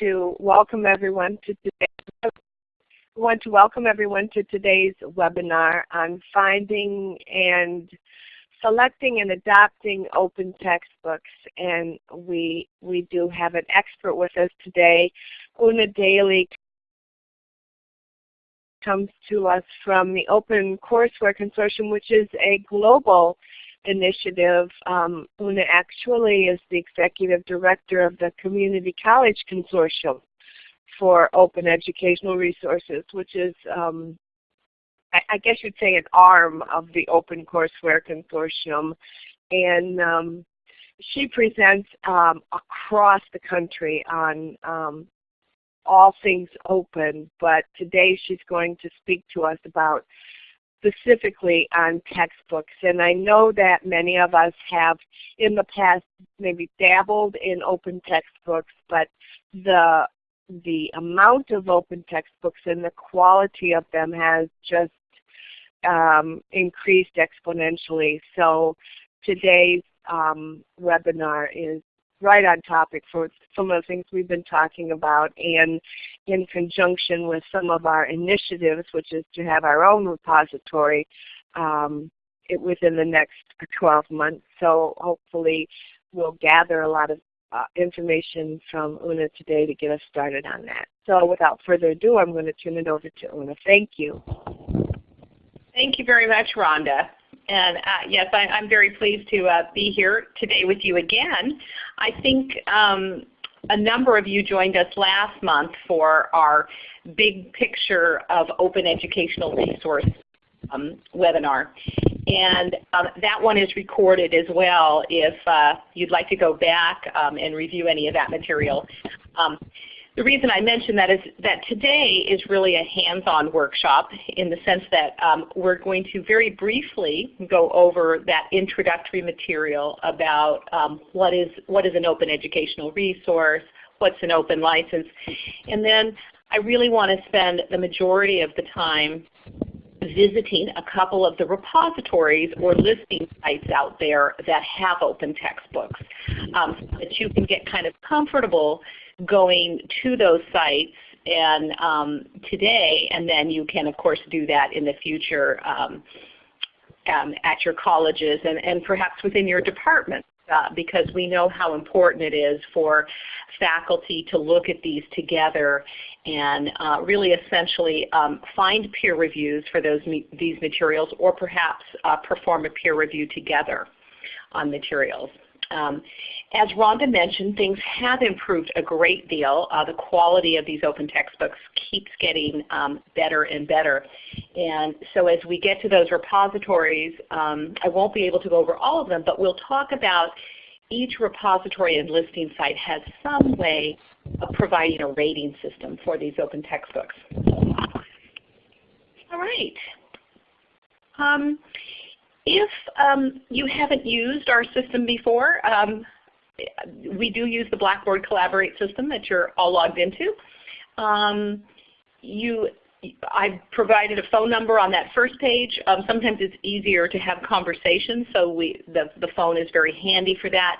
to welcome everyone to today's we want to welcome everyone to today's webinar on finding and selecting and adopting open textbooks. And we, we do have an expert with us today. Una Daly comes to us from the Open Courseware Consortium, which is a global initiative. Um, Una actually is the executive director of the Community College Consortium for Open Educational Resources, which is, um, I, I, guess you'd say, an arm of the Open Courseware Consortium. And um, she presents um, across the country on um, all things open, but today she's going to speak to us about specifically on textbooks. And I know that many of us have in the past maybe dabbled in open textbooks, but the the amount of open textbooks and the quality of them has just um, increased exponentially. So today's um, webinar is right on topic for some of the things we've been talking about and in conjunction with some of our initiatives, which is to have our own repository um, it, within the next 12 months. So hopefully we'll gather a lot of uh, information from Una today to get us started on that. So without further ado, I'm going to turn it over to Una. Thank you. Thank you very much, Rhonda. And uh, yes, I, am very pleased to uh, be here today with you again. I think um, a number of you joined us last month for our big picture of open educational resource um, webinar. And um, that one is recorded as well if uh, you'd like to go back um, and review any of that material. The reason I mention that is that today is really a hands-on workshop in the sense that um, we're going to very briefly go over that introductory material about um, what is what is an open educational resource, what's an open license, and then I really want to spend the majority of the time visiting a couple of the repositories or listing sites out there that have open textbooks um, so that you can get kind of comfortable going to those sites and um, today, and then you can of course do that in the future um, um, at your colleges and, and perhaps within your department. Uh, because we know how important it is for faculty to look at these together and uh, really essentially um, find peer reviews for those these materials or perhaps uh, perform a peer review together on materials. Um, as Rhonda mentioned, things have improved a great deal. Uh, the quality of these open textbooks keeps getting um, better and better. And so as we get to those repositories, um, I won't be able to go over all of them, but we'll talk about each repository and listing site has some way of providing a rating system for these open textbooks. All right. Um, if um, you haven't used our system before, um, we do use the Blackboard Collaborate system that you're all logged into. Um, you, I've provided a phone number on that first page. Um, sometimes it's easier to have conversations, so we, the, the phone is very handy for that.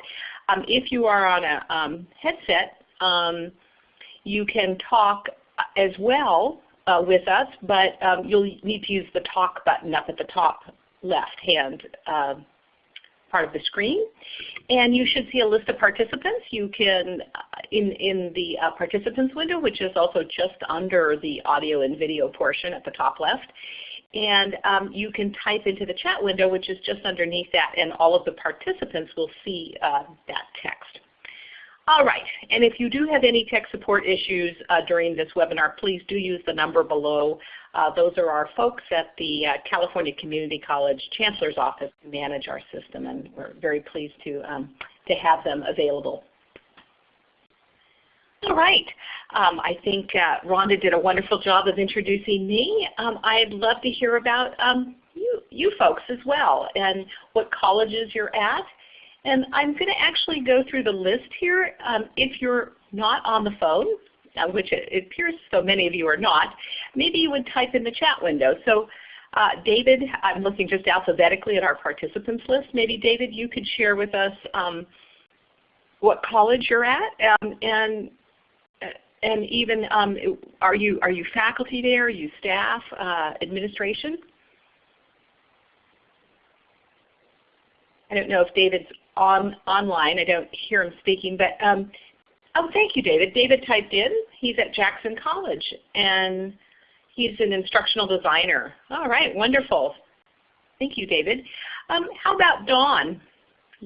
Um, if you are on a um, headset, you can talk as well uh, with us, but you'll need to use the talk button up at the top left hand uh, part of the screen. And you should see a list of participants. You can, uh, in, in the uh, participants window, which is also just under the audio and video portion at the top left, and um, you can type into the chat window, which is just underneath that, and all of the participants will see uh, that text. All right, and if you do have any tech support issues uh, during this webinar, please do use the number below. Uh, those are our folks at the uh, California Community College Chancellor's Office who manage our system, and we're very pleased to, um, to have them available. All right. Um, I think uh, Rhonda did a wonderful job of introducing me. Um, I'd love to hear about um, you, you folks as well and what colleges you're at and I'm going to actually go through the list here. Um, if you're not on the phone, uh, which it, appears so many of you are not, maybe you would type in the chat window. So uh, David, I'm looking just alphabetically at our participants list. Maybe David, you could share with us um, what college you're at um, and uh, and even um, are you are you faculty there? Are you staff, uh, administration? I don't know if David's on online. I don't hear him speaking, but um, oh, thank you, David. David typed in. He's at Jackson College, and he's an instructional designer. All right, wonderful. Thank you, David. Um, how about Dawn?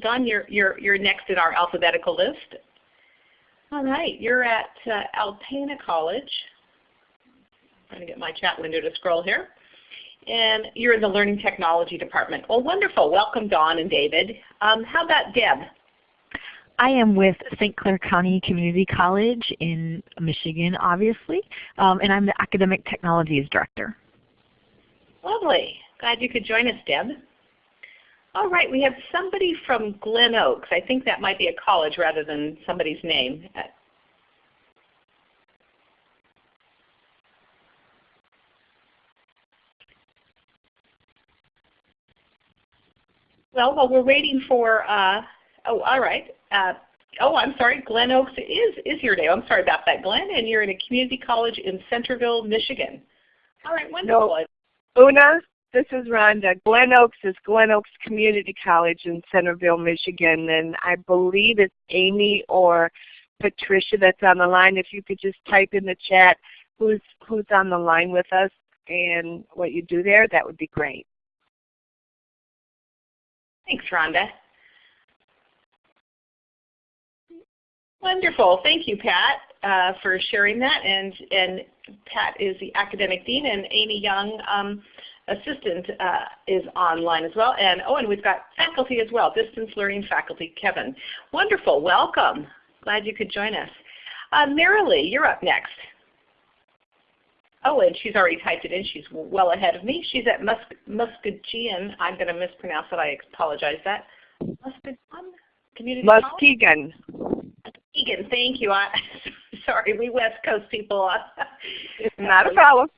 Dawn, you're, you're, you're next in our alphabetical list. All right, you're at uh, Alpena College. I'm trying to get my chat window to scroll here. And you're in the Learning Technology Department. Well, wonderful. Welcome, Dawn and David. Um, how about Deb? I am with St. Clair County Community College in Michigan, obviously, um, and I'm the Academic Technologies Director. Lovely. Glad you could join us, Deb. All right, we have somebody from Glen Oaks. I think that might be a college rather than somebody's name. Well, while we're waiting for, uh, oh, all right. Uh, oh, I'm sorry, Glen Oaks is, is here today. I'm sorry about that, Glen, and you're in a community college in Centerville, Michigan. All right, wonderful. No. Una, this is Rhonda. Glen Oaks is Glen Oaks Community College in Centerville, Michigan, and I believe it's Amy or Patricia that's on the line. If you could just type in the chat who's who's on the line with us and what you do there, that would be great. Thanks, Rhonda. Wonderful. Thank you, Pat, uh, for sharing that. And, and Pat is the academic dean, and Amy Young, um, assistant, uh, is online as well. And oh, and we've got faculty as well, distance learning faculty, Kevin. Wonderful. Welcome. Glad you could join us. Uh, Marilee, you're up next. Oh, and she's already typed it in. She's well ahead of me. She's at Mus Muskegon. I'm going to mispronounce it. I apologize that. Muskegon Community Muskegon. Muskegon. Thank you. I, sorry, we West Coast people. it's Not a problem.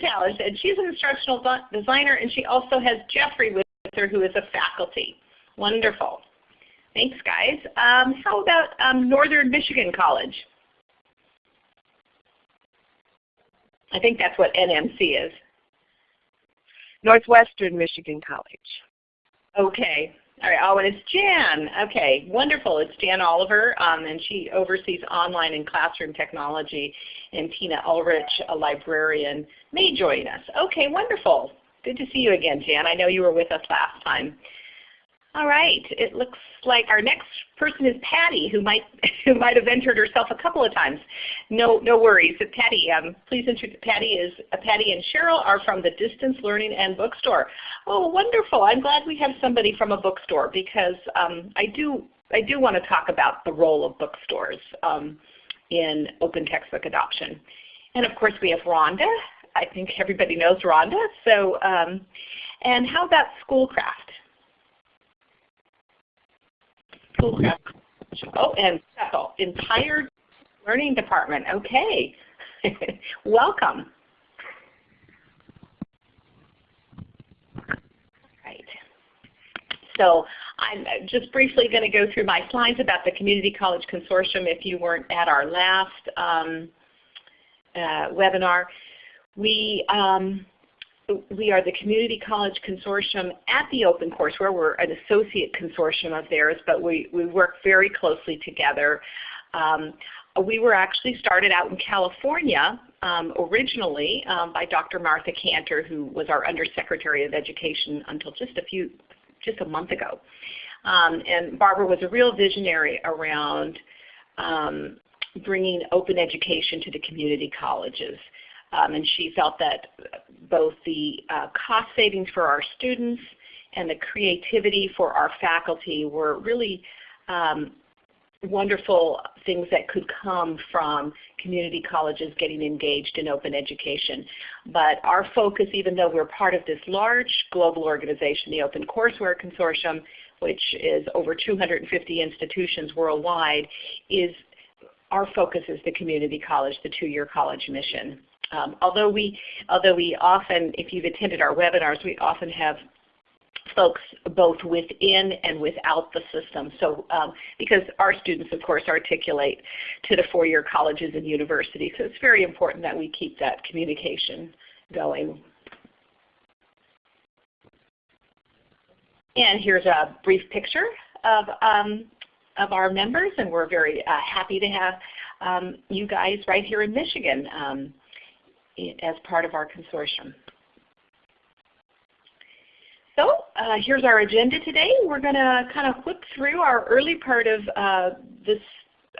Challenge. And she's an instructional designer, and she also has Jeffrey with her, who is a faculty. Wonderful. Thanks, guys. Um, how about um, Northern Michigan College? I think that's what NMC is. Northwestern Michigan College. Okay. All right. Oh, and it's Jan. Okay, wonderful. It's Jan Oliver, um, and she oversees online and classroom technology. And Tina Ulrich, a librarian, may join us. Okay, wonderful. Good to see you again, Jan. I know you were with us last time. All right. It looks like our next person is Patty, who might who might have entered herself a couple of times. No, no worries. Patty, um, please introduce. Patty is uh, Patty and Cheryl are from the Distance Learning and Bookstore. Oh, wonderful! I'm glad we have somebody from a bookstore because um, I do I do want to talk about the role of bookstores um, in open textbook adoption. And of course, we have Rhonda. I think everybody knows Rhonda. So, um, and how about Schoolcraft? Oh, and Cecil, entire learning department. Okay. Welcome. Right. So I'm just briefly going to go through my slides about the Community College Consortium if you weren't at our last um, uh, webinar. We um, we are the Community College Consortium at the OpenCourseware. We're an associate consortium of theirs, but we, we work very closely together. Um, we were actually started out in California um, originally um, by Dr. Martha Kanter, who was our Undersecretary of Education until just a few, just a month ago. Um, and Barbara was a real visionary around um, bringing open education to the community colleges. Um, and she felt that both the uh, cost savings for our students and the creativity for our faculty were really um, wonderful things that could come from community colleges getting engaged in open education. But our focus, even though we're part of this large global organization, the OpenCourseware Consortium, which is over 250 institutions worldwide, is our focus is the community college, the two-year college mission. Um, although we, although we often, if you've attended our webinars, we often have folks both within and without the system. So um, because our students, of course, articulate to the four-year colleges and universities, so it's very important that we keep that communication going. And here's a brief picture of, um, of our members, and we're very uh, happy to have um, you guys right here in Michigan um, as part of our consortium. So uh, here's our agenda today. We're going to kind of whip through our early part of uh, this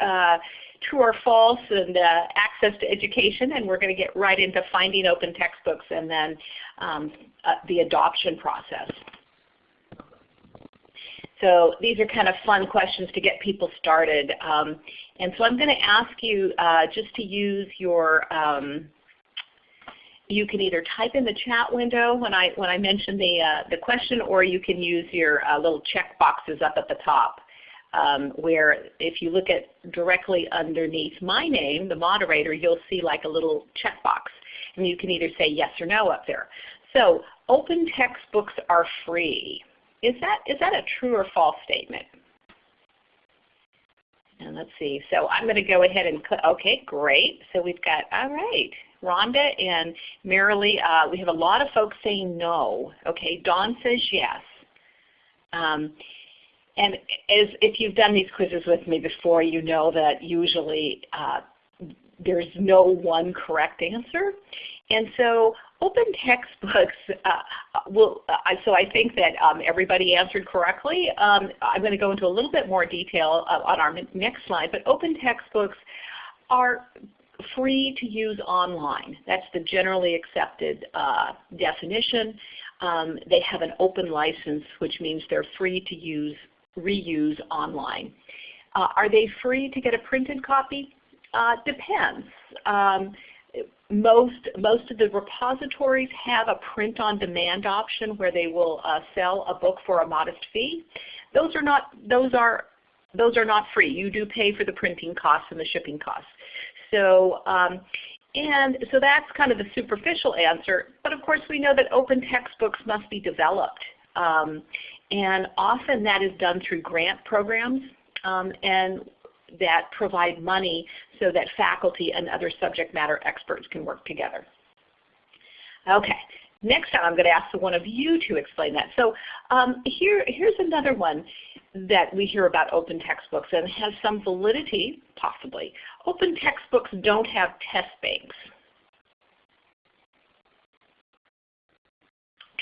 uh, true or false and uh, access to education, and we're going to get right into finding open textbooks and then um, uh, the adoption process. So these are kind of fun questions to get people started. Um, and so I'm going to ask you uh, just to use your um, you can either type in the chat window when I when I mention the uh, the question, or you can use your uh, little check boxes up at the top. Um, where if you look at directly underneath my name, the moderator, you'll see like a little checkbox. And you can either say yes or no up there. So open textbooks are free. Is that, is that a true or false statement? And let's see. So I'm going to go ahead and click. Okay, great. So we've got, all right. Rhonda and Marilee, uh, we have a lot of folks saying no. Okay, Dawn says yes. Um, and as if you've done these quizzes with me before, you know that usually uh, there's no one correct answer. And so open textbooks uh, uh, so I think that um, everybody answered correctly. Um, I'm going to go into a little bit more detail uh, on our next slide, but open textbooks are free to use online. That's the generally accepted uh, definition. Um, they have an open license, which means they're free to use, reuse online. Uh, are they free to get a printed copy? Depends. Um, most, most of the repositories have a print-on-demand option where they will uh, sell a book for a modest fee. Those are not, those are, those are not free. You do pay for the printing costs and the shipping costs. So, um, and so that's kind of the superficial answer. But of course we know that open textbooks must be developed. Um, and often that is done through grant programs um, and that provide money so that faculty and other subject matter experts can work together. Okay, next time I'm going to ask one of you to explain that. So um, here, here's another one that we hear about open textbooks and has some validity, possibly. Open textbooks don't have test banks.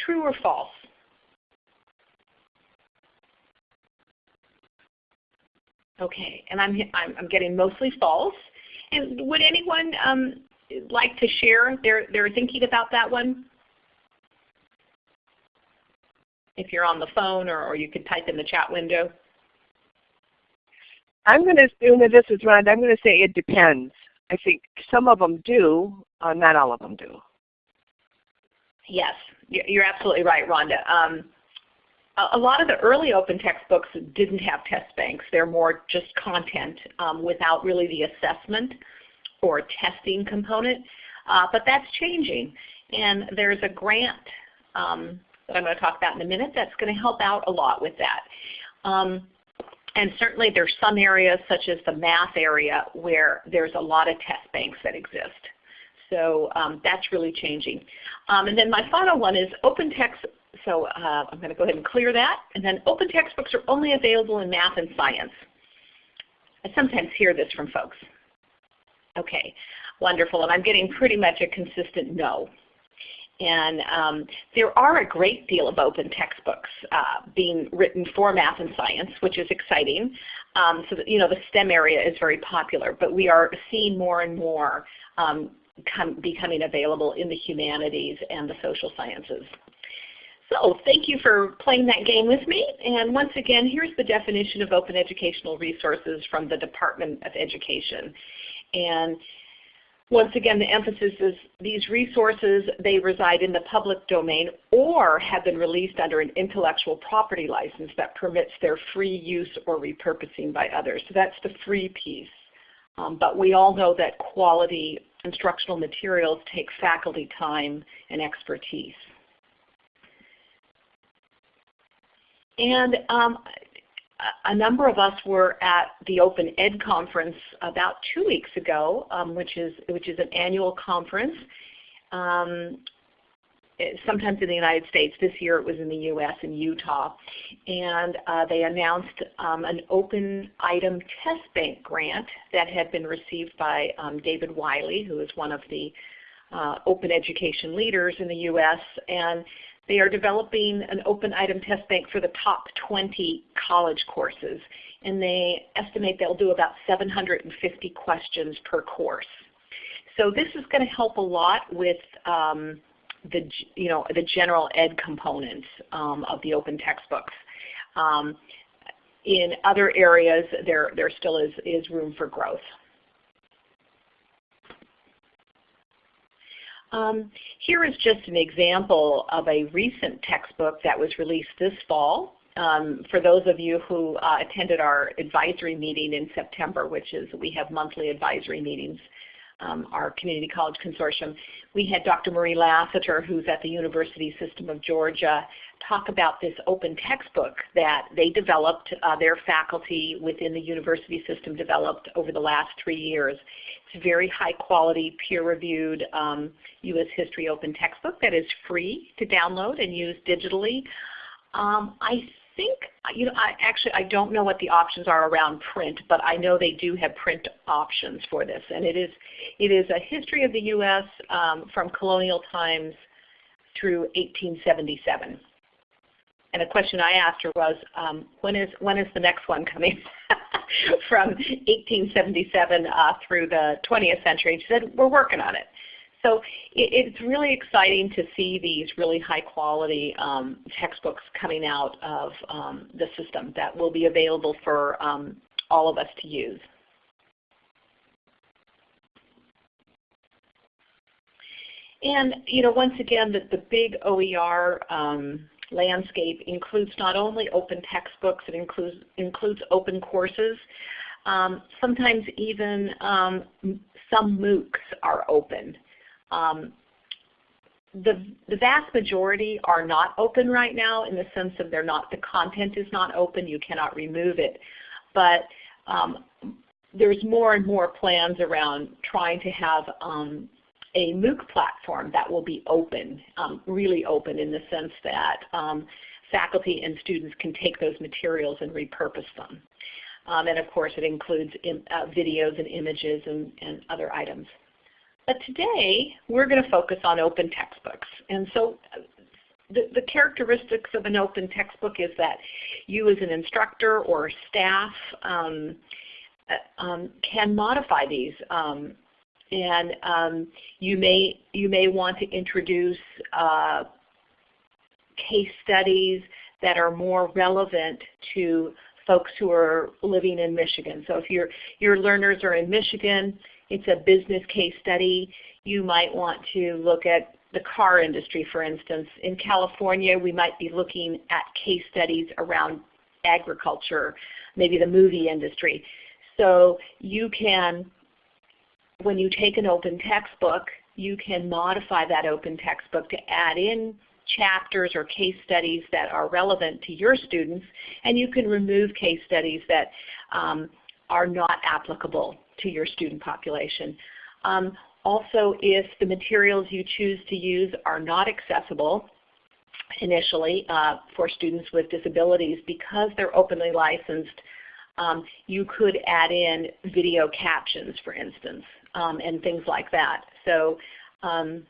True or false? Okay, and I'm, I'm, I'm getting mostly false. And would anyone um, like to share their, their thinking about that one? if you're on the phone or, or you could type in the chat window? I'm going to assume that this is Rhonda. I'm going to say it depends. I think some of them do, uh, not all of them do. Yes, you're absolutely right, Rhonda. Um, a lot of the early open textbooks didn't have test banks. They're more just content um, without really the assessment or testing component. Uh, but that's changing. And there's a grant um, that I'm going to talk about in a minute that's going to help out a lot with that. Um, and certainly there's some areas such as the math area where there's a lot of test banks that exist. So um, that's really changing. Um, and then my final one is open text. So uh, I'm going to go ahead and clear that. And then open textbooks are only available in math and science. I sometimes hear this from folks. Okay, wonderful. And I'm getting pretty much a consistent no. And um, there are a great deal of open textbooks uh, being written for math and science, which is exciting. Um, so that, you know, the STEM area is very popular, but we are seeing more and more um, becoming available in the humanities and the social sciences. So thank you for playing that game with me. And once again, here's the definition of open educational resources from the Department of Education. And once again, the emphasis is these resources, they reside in the public domain or have been released under an intellectual property license that permits their free use or repurposing by others. So that's the free piece. Um, but we all know that quality instructional materials take faculty time and expertise. And um, a number of us were at the Open Ed conference about two weeks ago, um, which is which is an annual conference. Um, sometimes in the United States. This year it was in the U.S. in Utah, and uh, they announced um, an open item test bank grant that had been received by um, David Wiley, who is one of the uh, open education leaders in the U.S. and they are developing an open item test bank for the top 20 college courses, and they estimate they'll do about 750 questions per course. So this is going to help a lot with um, the, you know, the general ed components um, of the open textbooks. Um, in other areas, there, there still is, is room for growth. Um, here is just an example of a recent textbook that was released this fall. Um, for those of you who uh, attended our advisory meeting in September, which is we have monthly advisory meetings, um, our Community College Consortium, we had Dr. Marie Lassiter, who's at the University System of Georgia, talk about this open textbook that they developed, uh, their faculty within the university system developed over the last three years It's a very high quality, peer-reviewed um, U.S. History Open textbook that is free to download and use digitally. Um, I think, you know, I actually I don't know what the options are around print, but I know they do have print options for this, and it is it is a history of the U.S. Um, from colonial times through 1877. And a question I asked her was, um, when is when is the next one coming? From 1877 uh, through the 20th century. She said, we're working on it. So it, it's really exciting to see these really high quality um, textbooks coming out of um, the system that will be available for um, all of us to use. And you know, once again, the, the big OER um, landscape includes not only open textbooks, it includes, includes open courses. Um, sometimes even um, some MOOCs are open. Um, the, the vast majority are not open right now in the sense of they're not, the content is not open, you cannot remove it. But um, there's more and more plans around trying to have um, a MOOC platform that will be open, um, really open in the sense that um, faculty and students can take those materials and repurpose them. Um, and of course it includes in, uh, videos and images and, and other items. But today we're going to focus on open textbooks. And so the, the, characteristics of an open textbook is that you as an instructor or staff um, uh, um, can modify these um, and um, you may you may want to introduce uh, case studies that are more relevant to folks who are living in Michigan. So if your your learners are in Michigan, it's a business case study. You might want to look at the car industry, for instance. In California, we might be looking at case studies around agriculture, maybe the movie industry. So you can when you take an open textbook, you can modify that open textbook to add in chapters or case studies that are relevant to your students, and you can remove case studies that um, are not applicable to your student population. Um, also, if the materials you choose to use are not accessible initially uh, for students with disabilities because they're openly licensed, um, you could add in video captions, for instance um, and things like that. So um,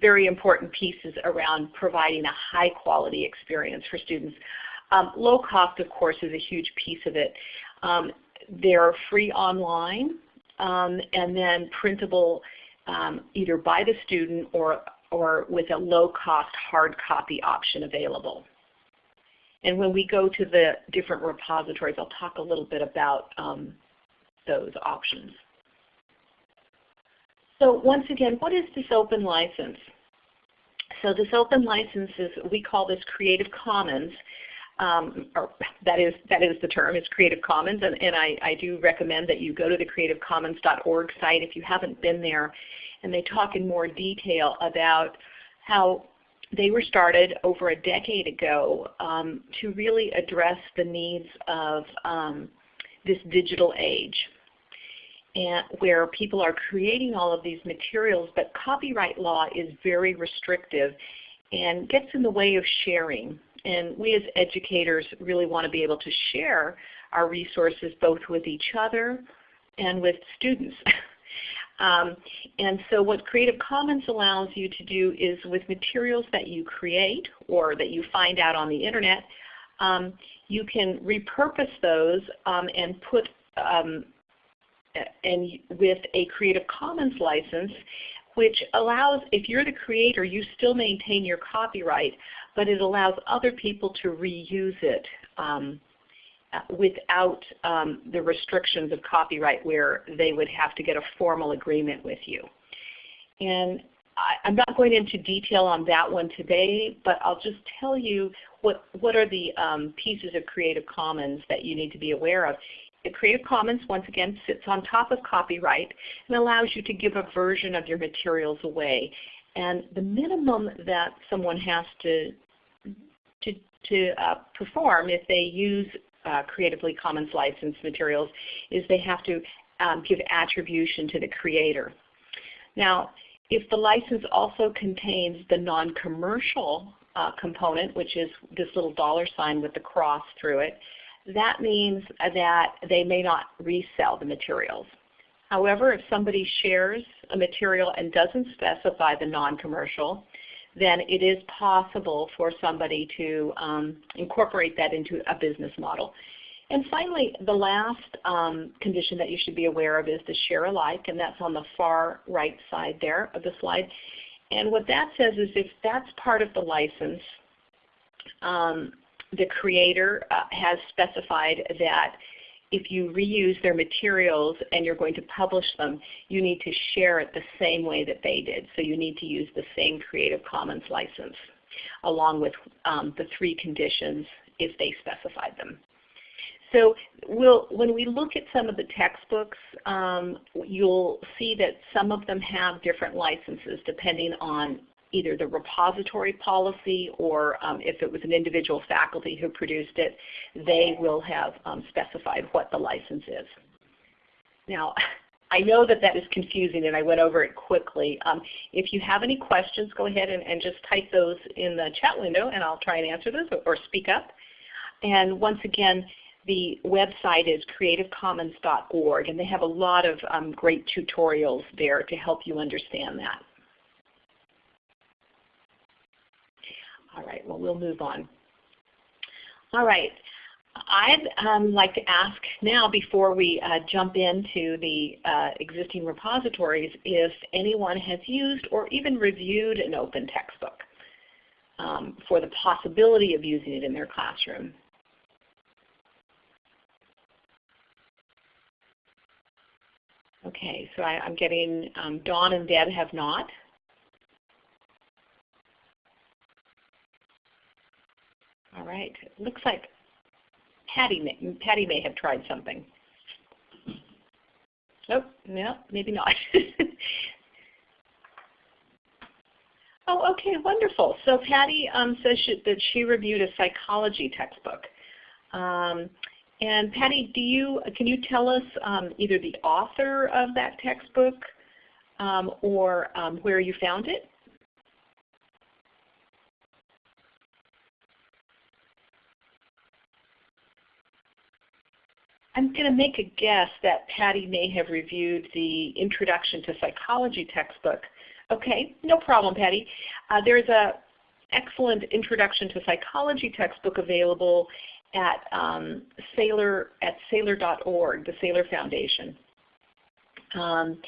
very important pieces around providing a high quality experience for students. Um, low cost of course is a huge piece of it. Um, they're free online um, and then printable um, either by the student or, or with a low cost hard copy option available. And when we go to the different repositories, I'll talk a little bit about those options. So once again, what is this open license? So this open license is, we call this Creative Commons. Um, or that is that is the term, it's Creative Commons, and, and I, I do recommend that you go to the creativecommons.org site if you haven't been there, and they talk in more detail about how they were started over a decade ago um, to really address the needs of um, this digital age and where people are creating all of these materials, but copyright law is very restrictive and gets in the way of sharing. And we as educators really want to be able to share our resources both with each other and with students. um, and so what Creative Commons allows you to do is with materials that you create or that you find out on the Internet, um, you can repurpose those um, and put um, and with a Creative Commons license, which allows, if you're the creator, you still maintain your copyright, but it allows other people to reuse it um, uh, without um, the restrictions of copyright where they would have to get a formal agreement with you. And I, am not going into detail on that one today, but I'll just tell you what, what are the um, pieces of Creative Commons that you need to be aware of. The Creative Commons, once again, sits on top of copyright and allows you to give a version of your materials away. And the minimum that someone has to, to, to uh, perform if they use uh, Creatively Commons licensed materials is they have to um, give attribution to the creator. Now, if the license also contains the non-commercial uh, component, which is this little dollar sign with the cross through it, that means that they may not resell the materials. However, if somebody shares a material and doesn't specify the non-commercial, then it is possible for somebody to um, incorporate that into a business model. And finally, the last um, condition that you should be aware of is the share alike, and that's on the far right side there of the slide. And what that says is if that's part of the license, um, the creator uh, has specified that if you reuse their materials and you're going to publish them, you need to share it the same way that they did. So you need to use the same Creative Commons license along with um, the three conditions if they specified them. So we'll, when we look at some of the textbooks, um, you'll see that some of them have different licenses depending on either the repository policy or um, if it was an individual faculty who produced it, they will have um, specified what the license is. Now, I know that that is confusing and I went over it quickly. Um, if you have any questions, go ahead and, and, just type those in the chat window and I'll try and answer those or, speak up. And once again, the website is creativecommons.org and they have a lot of um, great tutorials there to help you understand that. All right, well we'll move on. All right, I'd um, like to ask now before we uh, jump into the uh, existing repositories if anyone has used or even reviewed an open textbook um, for the possibility of using it in their classroom. Okay, so I, am getting um, Dawn and Deb have not. All right. Looks like Patty may, Patty may have tried something. Oh, no, maybe not. oh, okay, wonderful. So Patty um, says she, that she reviewed a psychology textbook. Um, and Patty, do you can you tell us um, either the author of that textbook um, or um, where you found it? I'm going to make a guess that Patty may have reviewed the Introduction to Psychology textbook. Okay, no problem, Patty. Uh, there's a excellent Introduction to Psychology textbook available at um, Saylor at Saylor.org, the Saylor Foundation. Um,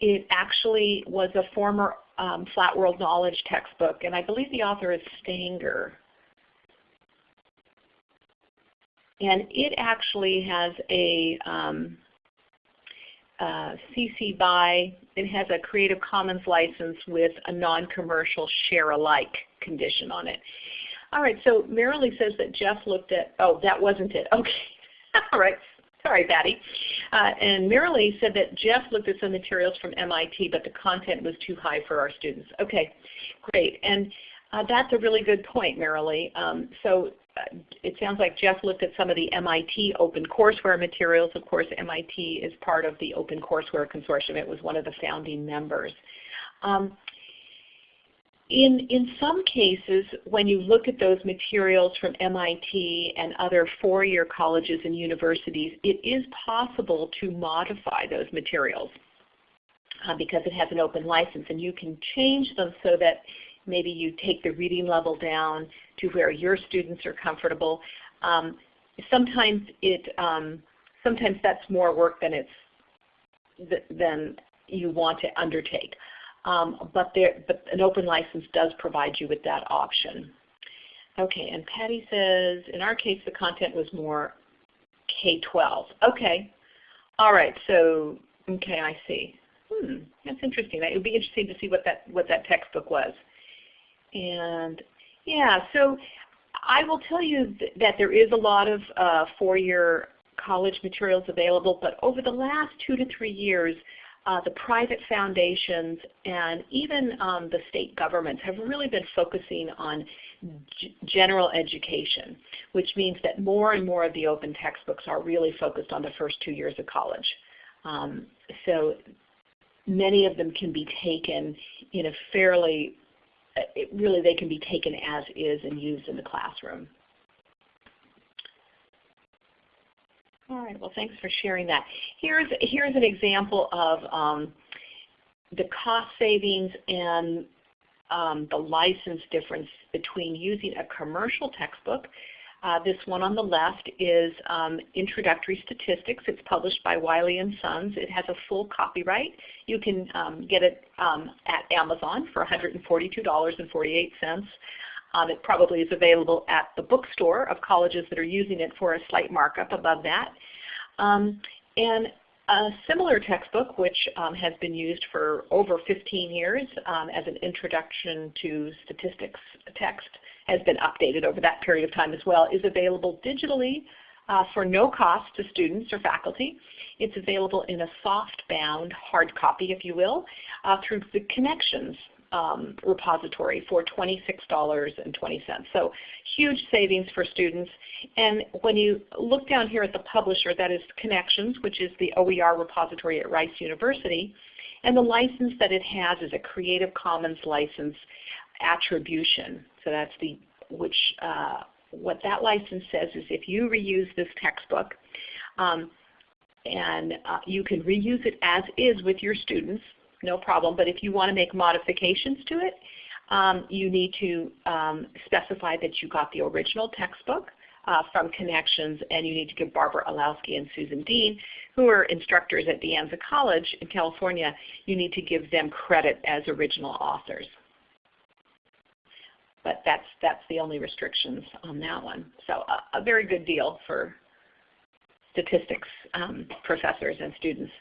it actually was a former um, Flat World Knowledge textbook, and I believe the author is Stangor. And it actually has a um, uh, CC BY, it has a Creative Commons license with a non-commercial share alike condition on it. All right, so Marilee says that Jeff looked at, oh, that wasn't it. Okay, all right. Sorry, Patty. Uh, and Marilee said that Jeff looked at some materials from MIT, but the content was too high for our students. Okay, great. And Uh, that's a really good point, Marilee. Um, so it sounds like Jeff looked at some of the MIT open courseware materials. Of course, MIT is part of the Open Courseware Consortium. It was one of the founding members. Um, in, in some cases, when you look at those materials from MIT and other four-year colleges and universities, it is possible to modify those materials uh, because it has an open license. And you can change them so that maybe you take the reading level down to where your students are comfortable. Um, sometimes it, um, sometimes that's more work than it's than you want to undertake. Um, but, there, but an open license does provide you with that option. Okay, and Patty says, in our case the content was more K-12. Okay, all right, so, okay, I see. Hmm, that's interesting. It would be interesting to see what that, what that textbook was. And yeah, so I will tell you th that there is a lot of uh, four-year college materials available, but over the last two to three years, uh, the private foundations and even um, the state governments have really been focusing on general education, which means that more and more of the open textbooks are really focused on the first two years of college. Um, so many of them can be taken in a fairly, it, really they can be taken as is and used in the classroom. All right, well thanks for sharing that. Here's, here's an example of um, the cost savings and um, the license difference between using a commercial textbook. Uh, this one on the left is um, Introductory Statistics. It's published by Wiley and Sons. It has a full copyright. You can um, get it um, at Amazon for $142.48. Um, it probably is available at the bookstore of colleges that are using it for a slight markup above that. Um, and a similar textbook, which um, has been used for over 15 years um, as an introduction to statistics text, has been updated over that period of time as well, is available digitally uh, for no cost to students or faculty. It's available in a soft-bound hard copy, if you will, uh, through the Connexions um, repository for $26.20. So huge savings for students. And when you look down here at the publisher, that is Connexions, which is the OER repository at Rice University, and the license that it has is a Creative Commons license attribution. So that's the which uh, what that license says is if you reuse this textbook, um, and uh, you can reuse it as is with your students, no problem. But if you want to make modifications to it, um, you need to um, specify that you got the original textbook uh, from Connexions, and you need to give Barbara Illowsky and Susan Dean, who are instructors at De Anza College in California, you need to give them credit as original authors. But that's, that's the only restrictions on that one. So a, a very good deal for statistics um, professors and students.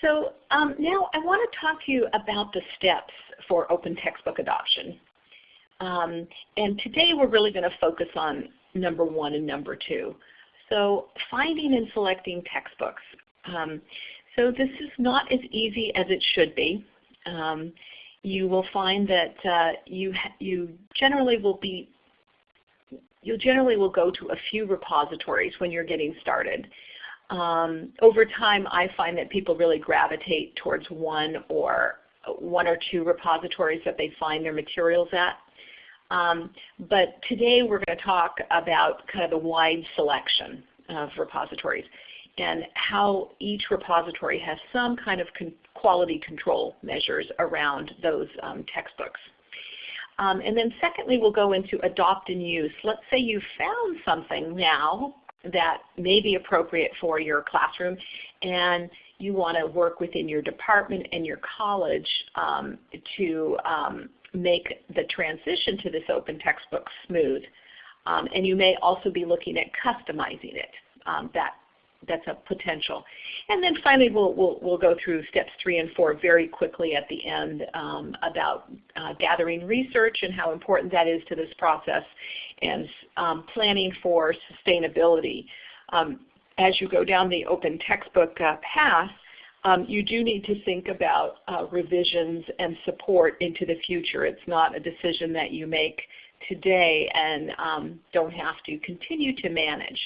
So um, now I want to talk to you about the steps for open textbook adoption. Um, and today we're really going to focus on number one and number two. So finding and selecting textbooks. Um, so this is not as easy as it should be. Um, you will find that uh, you, you generally will be you generally will go to a few repositories when you're getting started. Um, over time, I find that people really gravitate towards one or one or two repositories that they find their materials at. Um, but today we're going to talk about kind of the wide selection of repositories and how each repository has some kind of con quality control measures around those um, textbooks. Um, and then secondly, we'll go into adopt and use. Let's say you found something now that may be appropriate for your classroom and you want to work within your department and your college um, to um, make the transition to this open textbook smooth. Um, and you may also be looking at customizing it. Um, that that's a potential. And then finally, we'll, we'll, we'll go through steps three and four very quickly at the end um, about uh, gathering research and how important that is to this process and um, planning for sustainability. Um, as you go down the open textbook uh, path, um, you do need to think about uh, revisions and support into the future. It's not a decision that you make today and um, don't have to continue to manage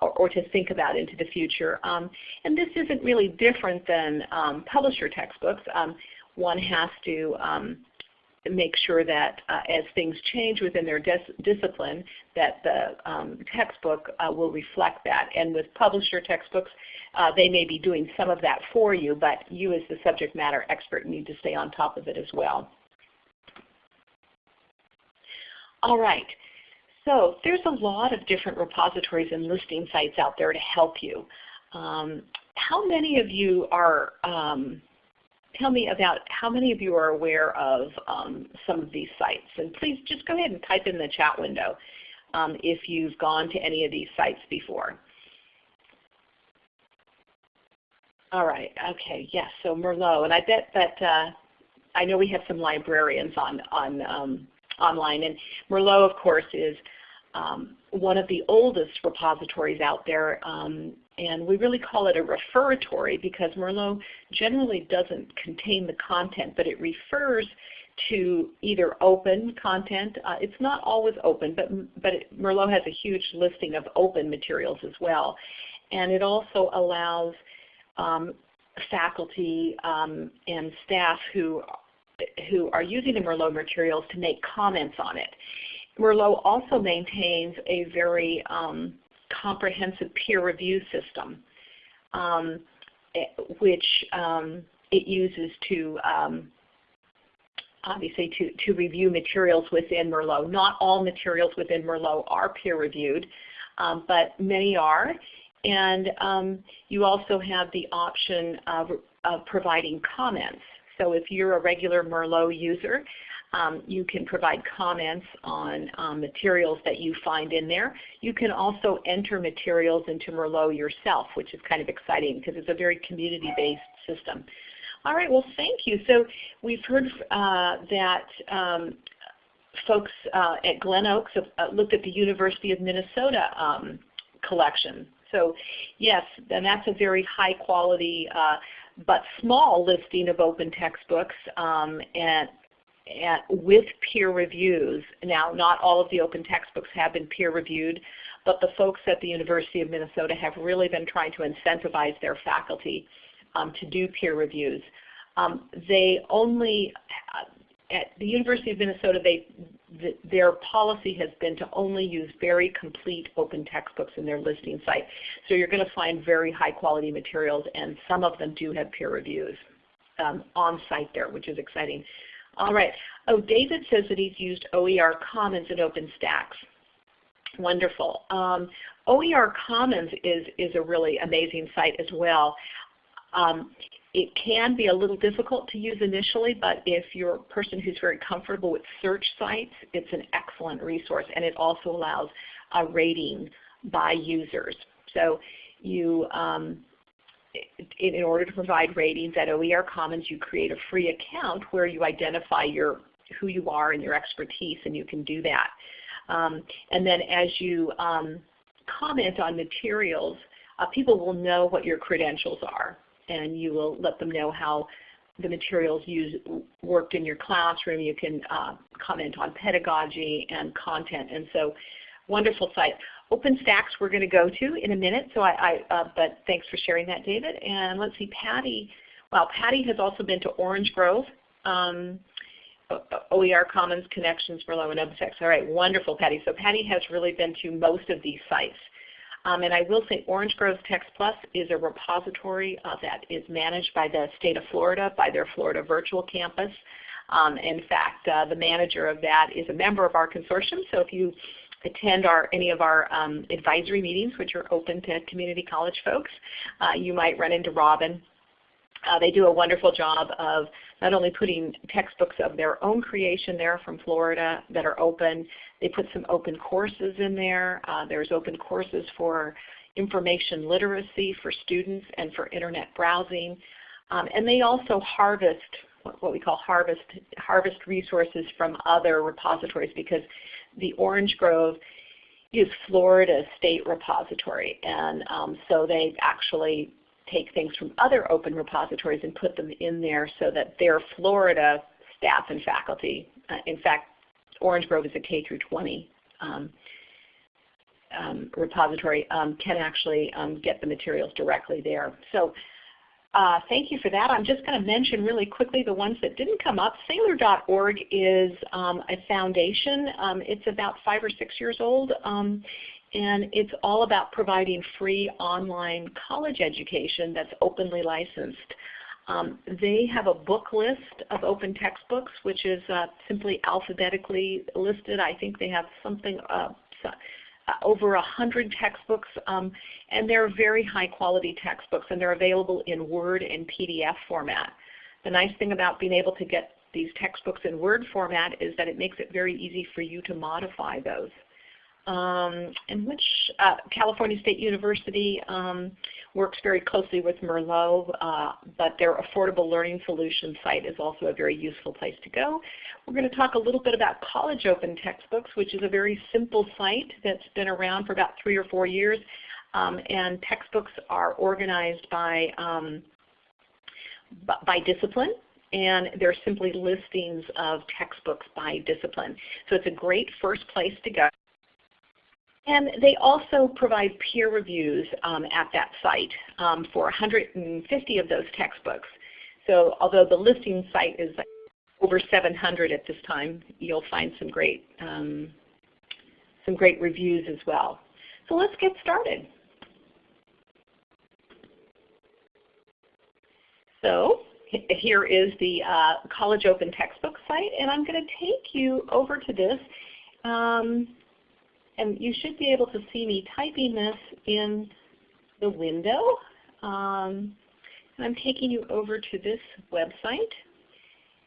or, or, to think about into the future. Um, and this isn't really different than um, publisher textbooks. Um, one has to um, make sure that uh, as things change within their dis discipline, that the um, textbook uh, will reflect that. And with publisher textbooks, uh, they may be doing some of that for you, but you as the subject matter expert need to stay on top of it as well. All right. So there's a lot of different repositories and listing sites out there to help you. Um, how many of you are um, tell me about how many of you are aware of um, some of these sites. And please just go ahead and type in the chat window um, if you've gone to any of these sites before. All right, okay, yes, so Merlot. And I bet that, uh, I know we have some librarians on, on um, online. And Merlot, of course, is um, one of the oldest repositories out there. Um, and we really call it a referatory because Merlot generally doesn't contain the content, but it refers to either open content. Uh, it's not always open, but, but it, Merlot has a huge listing of open materials as well. And it also allows um, faculty um, and staff who, who are using the Merlot materials to make comments on it. Merlot also maintains a very um, comprehensive peer review system, um, eh, which um, it uses to um, obviously to, to review materials within Merlot. Not all materials within Merlot are peer reviewed, um, but many are. And um, you also have the option of, of providing comments. So if you're a regular Merlot user, um, you can provide comments on um, materials that you find in there. You can also enter materials into Merlot yourself, which is kind of exciting because it's a very community-based system. All right, well thank you. So we've heard uh, that um, folks uh, at Glen Oaks have uh, looked at the University of Minnesota um, collection. So yes, and that's a very high quality uh, but small listing of open textbooks um, and at, with peer reviews. Now, not all of the open textbooks have been peer reviewed, but the folks at the University of Minnesota have really been trying to incentivize their faculty um, to do peer reviews. Um, they only, uh, at the University of Minnesota, they, th their policy has been to only use very complete open textbooks in their listing site. So you're going to find very high quality materials and some of them do have peer reviews um, on site there, which is exciting. All right. Oh, David says that he's used OER Commons in OpenStax. Wonderful. Um, OER Commons is, is a really amazing site as well. Um, it can be a little difficult to use initially, but if you're a person who's very comfortable with search sites, it's an excellent resource, and it also allows a rating by users. So you um, in order to provide ratings at OER Commons, you create a free account where you identify your who you are and your expertise, and you can do that. Um, and then as you um, comment on materials, uh, people will know what your credentials are, and you will let them know how the materials used worked in your classroom. You can uh, comment on pedagogy and content, and so wonderful site. OpenStax we're going to go to in a minute, so I, I uh, but thanks for sharing that, David. And let's see, Patty. Well, Patty has also been to Orange Grove, um, OER Commons Connexions, Merlot, and OpenStax. All right, wonderful, Patty. So Patty has really been to most of these sites. Um, and I will say Orange Grove Text Plus is a repository uh, that is managed by the state of Florida, by their Florida virtual campus. Um, in fact, uh, the manager of that is a member of our consortium. So if you attend our, any of our um, advisory meetings, which are open to community college folks, uh, you might run into Robin. Uh, they do a wonderful job of not only putting textbooks of their own creation there from Florida that are open, they put some open courses in there. Uh, there's open courses for information literacy for students and for internet browsing. Um, and they also harvest what we call harvest harvest resources from other repositories because the Orange Grove is Florida State Repository, and um, so they actually take things from other open repositories and put them in there so that their Florida staff and faculty, uh, in fact, Orange Grove is a K through 20 um, um, repository, um, can actually um, get the materials directly there. So uh, thank you for that. I'm just going to mention really quickly the ones that didn't come up. Saylor.org is um, a foundation. Um, it's about five or six years old. Um, and it's all about providing free online college education that's openly licensed. Um, they have a book list of open textbooks, which is uh, simply alphabetically listed. I think they have something uh, over a hundred textbooks, um, and they're very high quality textbooks, and they're available in Word and PDF format. The nice thing about being able to get these textbooks in Word format is that it makes it very easy for you to modify those um, and which uh, California State University um, works very closely with Merlot, uh, but their Affordable Learning Solutions site is also a very useful place to go. We're going to talk a little bit about College Open Textbooks, which is a very simple site that's been around for about three or four years. Um, and textbooks are organized by, um, by discipline and they're simply listings of textbooks by discipline. So it's a great first place to go. And they also provide peer reviews um, at that site um, for 150 of those textbooks. So although the listing site is over 700 at this time, you'll find some great, um, some great reviews as well. So let's get started. So here is the uh, College Open Textbook site, and I'm going to take you over to this. Um, and you should be able to see me typing this in the window. Um, and I'm taking you over to this website.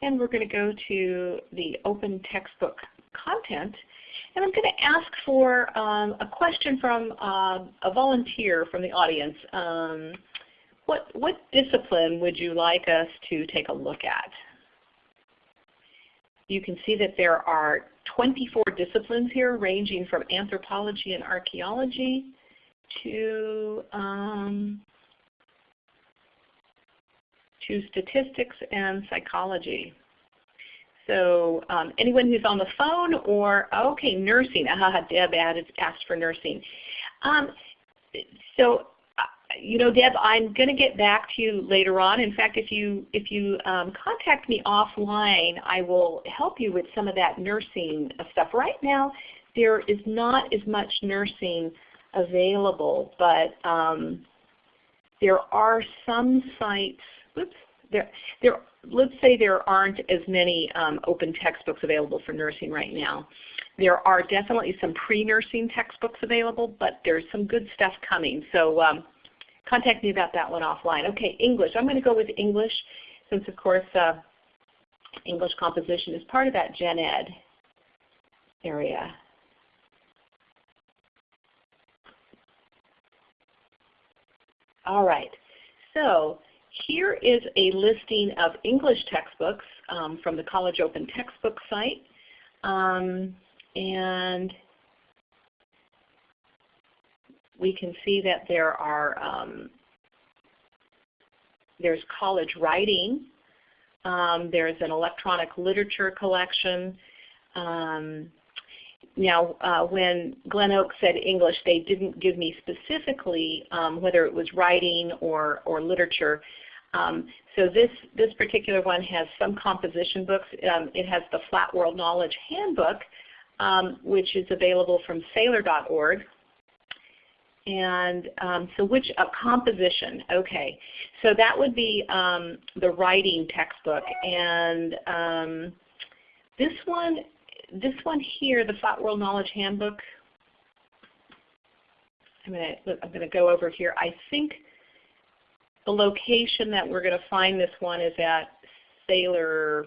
And we're going to go to the open textbook content. And I'm going to ask for um, a question from uh, a volunteer from the audience. Um, what, what discipline would you like us to take a look at? You can see that there are 24 disciplines here ranging from anthropology and archaeology to, um, to statistics and psychology. So um, anyone who's on the phone or, okay, nursing. Aha, Deb added, asked for nursing. Um, so you know, Deb, I'm going to get back to you later on. In fact, if you if you um, contact me offline, I will help you with some of that nursing stuff. Right now, there is not as much nursing available, but um, there are some sites. Oops, there there. Let's say there aren't as many um, open textbooks available for nursing right now. There are definitely some pre-nursing textbooks available, but there's some good stuff coming. So um, contact me about that one offline. Okay, English. I'm going to go with English since of course uh, English composition is part of that gen ed area. All right, so here is a listing of English textbooks um, from the College Open Textbook site. Um, and we can see that there are um, there's college writing, um, there's an electronic literature collection. Um, now, uh, when Glen Oak said English, they didn't give me specifically um, whether it was writing or, or literature. Um, so this, this particular one has some composition books. Um, it has the Flat World Knowledge Handbook, which is available from Saylor.org. And um, so which, a composition, okay. So that would be um, the writing textbook. And um, this one, this one here, the Flat World Knowledge Handbook, I'm going to I'm going to go over here. I think the location that we're going to find this one is at Saylor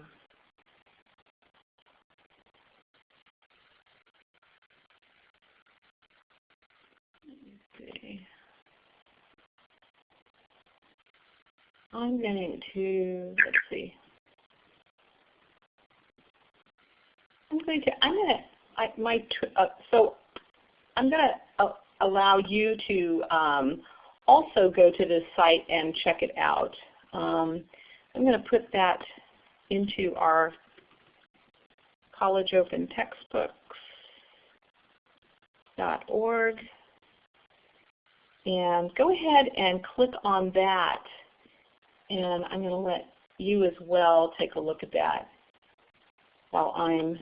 I'm going to, let's see. I'm going to, I'm going to, I, my, uh, so I'm going to uh, allow you to um, also go to this site and check it out. Um, I'm going to put that into our College Open Textbooks.org and go ahead and click on that and I'm going to let you as well take a look at that while I'm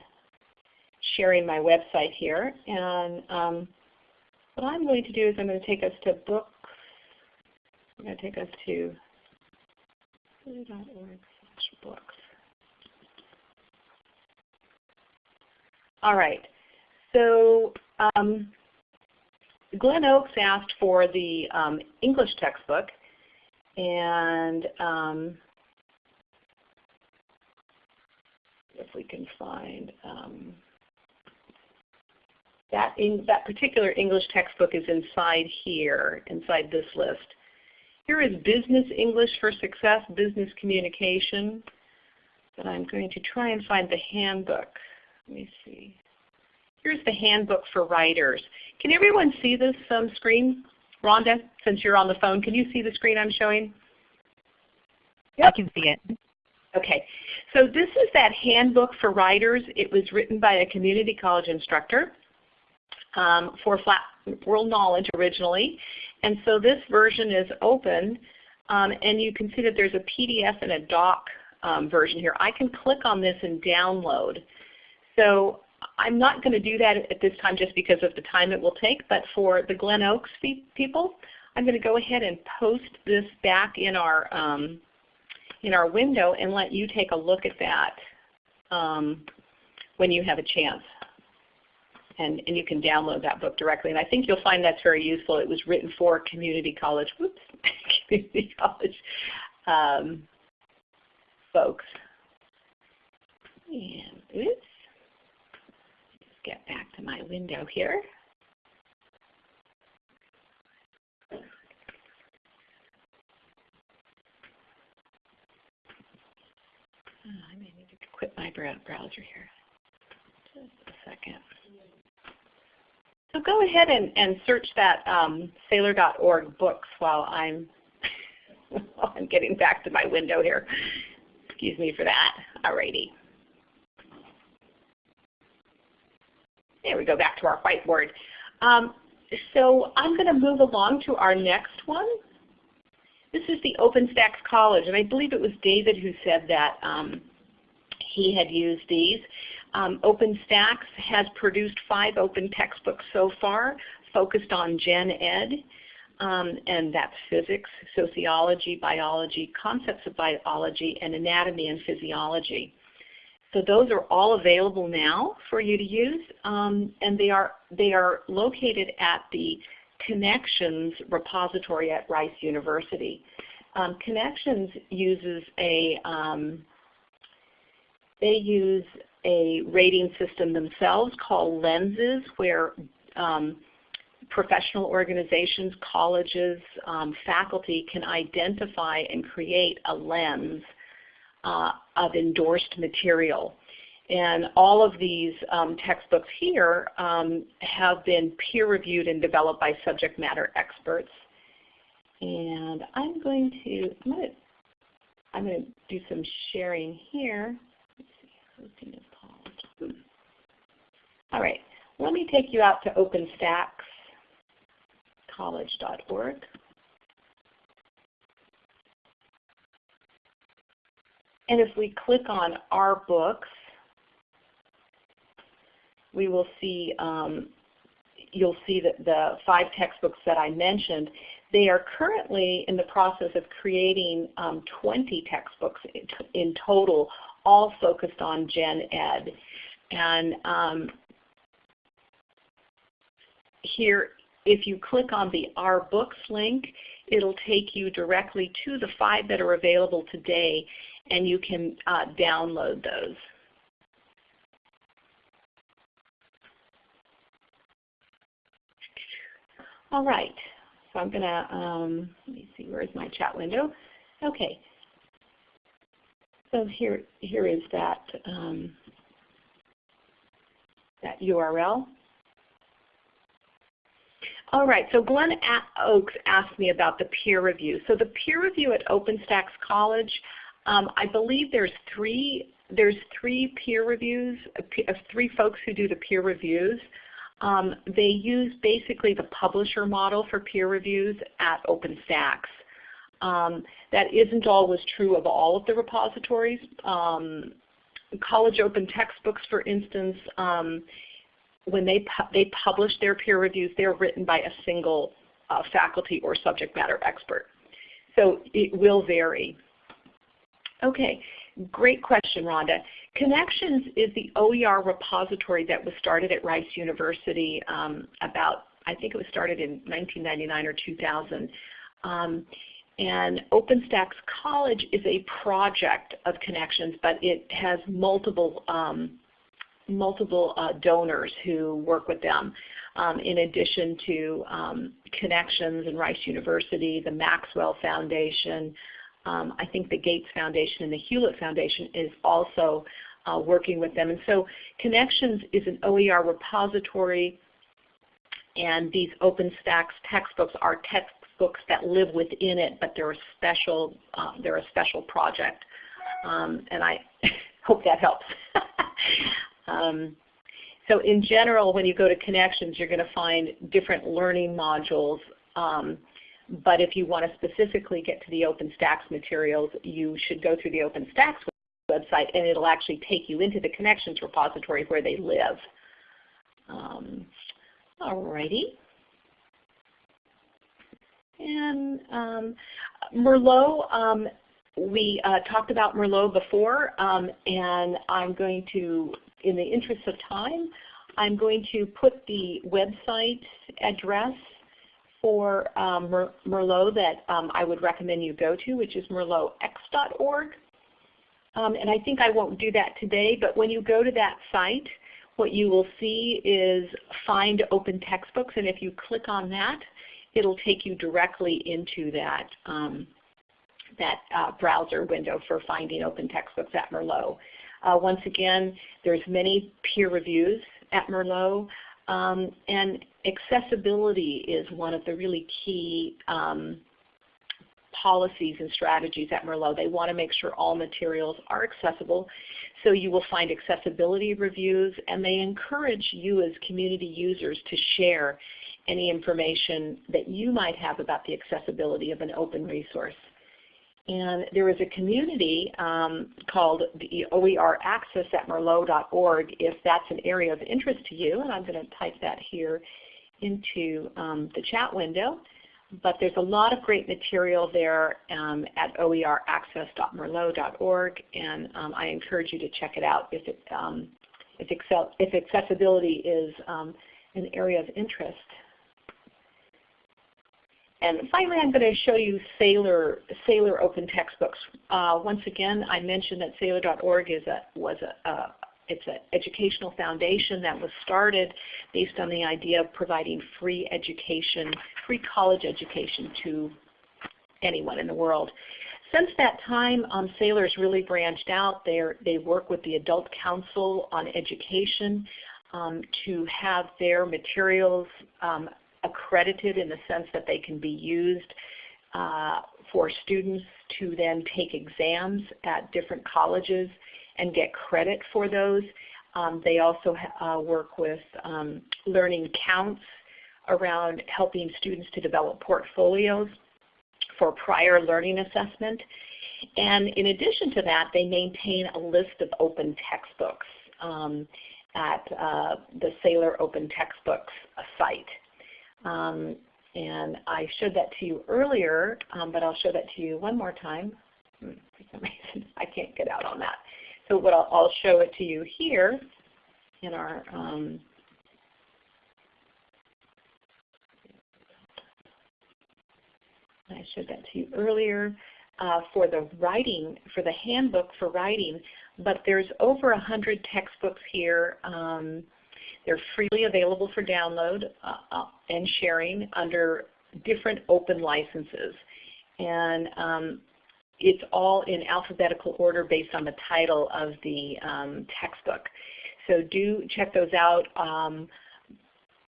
sharing my website here. And um, what I'm going to do is I'm going to take us to books. I'm going to take us to books. All right. So um, Glen Oaks asked for the um, English textbook, and um, if we can find um, that in, that particular English textbook is inside here, inside this list. Here is Business English for Success, Business Communication. But I'm going to try and find the handbook. Let me see. Here's the handbook for writers. Can everyone see this um, screen? Rhonda, since you're on the phone, can you see the screen I'm showing? Yep. I can see it. Okay, so this is that handbook for writers. It was written by a community college instructor um, for flat world knowledge originally. And so this version is open um, and you can see that there's a PDF and a doc um, version here. I can click on this and download. So I'm not going to do that at this time just because of the time it will take, but for the Glen Oaks people, I'm going to go ahead and post this back in our um, in our window and let you take a look at that um, when you have a chance. And, and you can download that book directly. And I think you'll find that's very useful. It was written for community college, whoops, community college um, folks. And oops get back to my window here. Oh, I may need to quit my browser here. Just a second. So go ahead and, and search that um, Saylor.org books while I'm while I'm getting back to my window here. Excuse me for that. Alrighty. There we go, back to our whiteboard. Um, so I'm going to move along to our next one. This is the OpenStax College, and I believe it was David who said that um, he had used these. Um, OpenStax has produced five open textbooks so far focused on gen ed, um, and that's physics, sociology, biology, concepts of biology, and anatomy and physiology. So those are all available now for you to use, um, and they are, they are located at the Connexions repository at Rice University. Um, Connexions uses a, um, they use a rating system themselves called Lenses where um, professional organizations, colleges, um, faculty can identify and create a lens uh, of endorsed material. And all of these um, textbooks here um, have been peer reviewed and developed by subject matter experts. And I'm going to, I'm going to, I'm going to do some sharing here. All right, let me take you out to OpenStaxCollege.org. And if we click on our books, we will see um, you'll see that the five textbooks that I mentioned, they are currently in the process of creating um, 20 textbooks in total, all focused on gen ed. And um, here, if you click on the Our Books link, it'll take you directly to the five that are available today and you can uh, download those. All right, so I'm going to, um, let me see, where's my chat window? Okay, so here, here is that, um, that URL. All right, so Glen Oaks asked me about the peer review. So the peer review at OpenStax College, um, I believe there's three there's three peer reviews, uh, three folks who do the peer reviews. Um, they use basically the publisher model for peer reviews at OpenStax. Um, that isn't always true of all of the repositories. Um, college open textbooks, for instance, um, when they, pu they publish their peer reviews, they're written by a single uh, faculty or subject matter expert. So it will vary. Okay, great question, Rhonda. Connexions is the OER repository that was started at Rice University um, about, I think it was started in 1999 or 2000. Um, and OpenStax College is a project of Connexions, but it has multiple um, multiple uh, donors who work with them. Um, in addition to um, Connexions and Rice University, the Maxfield Foundation, um, I think the Gates Foundation and the Hewlett Foundation is also uh, working with them. And so Connexions is an OER repository and these OpenStax textbooks are textbooks that live within it, but they're a special, uh, they're a special project. Um, and I hope that helps. um, so in general, when you go to Connexions, you're going to find different learning modules. Um, but if you want to specifically get to the OpenStax materials, you should go through the OpenStax website and it'll actually take you into the Connexions repository where they live. Um, Alrighty. And um, Merlot, um, we uh, talked about Merlot before, um, and I'm going to, in the interest of time, I'm going to put the website address for um, Mer Merlot that um, I would recommend you go to, which is merlotx.org. Um, and I think I won't do that today, but when you go to that site, what you will see is find open textbooks, and if you click on that, it'll take you directly into that, um, that uh, browser window for finding open textbooks at Merlot. Uh, once again, there's many peer reviews at Merlot, um, and accessibility is one of the really key um, policies and strategies at Merlot. They want to make sure all materials are accessible. So you will find accessibility reviews and they encourage you as community users to share any information that you might have about the accessibility of an open resource. And there is a community um, called the OER Access at Merlot.org if that's an area of interest to you. And I'm going to type that here into um, the chat window. But there's a lot of great material there um, at oeraccess.merlot.org, and um, I encourage you to check it out if, it, um, if, if, accessibility is um, an area of interest. And finally, I'm going to show you Sailor, Saylor Open Textbooks. Uh, once again, I mentioned that Saylor.org is a, was a, a, it's an educational foundation that was started based on the idea of providing free education, free college education to anyone in the world. Since that time, um, Saylor's really branched out. They're, they work with the Adult Council on Education um, to have their materials um, accredited in the sense that they can be used uh, for students to then take exams at different colleges and get credit for those. Um, they also uh, work with um, learning counts around helping students to develop portfolios for prior learning assessment. And in addition to that, they maintain a list of open textbooks um, at uh, the Saylor Open Textbooks site. Um, and I showed that to you earlier, um, but I'll show that to you one more time. Hmm, for some reason, I can't get out on that. So what I'll, I'll show it to you here in our um, I showed that to you earlier uh, for the writing, for the handbook for writing, but there's over a hundred textbooks here. Um, they're freely available for download uh, uh, and sharing under different open licenses. And um, it's all in alphabetical order based on the title of the um, textbook. So do check those out. Um,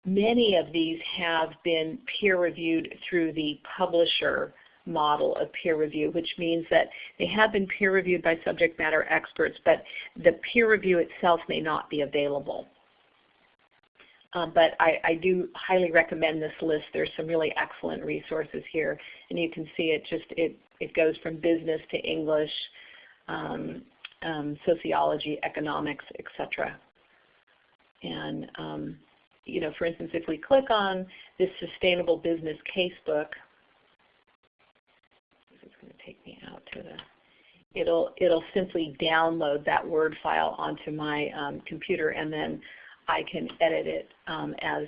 many of these have been peer reviewed through the publisher model of peer review, which means that they have been peer reviewed by subject matter experts, but the peer review itself may not be available. Um, but I, I, do highly recommend this list. There's some really excellent resources here, and you can see it just it it goes from business to English, um, um, sociology, economics, etc. And um, you know, for instance, if we click on this sustainable business casebook, this is going to take me out to the it'll it'll simply download that Word file onto my um, computer and then I can edit it um, as,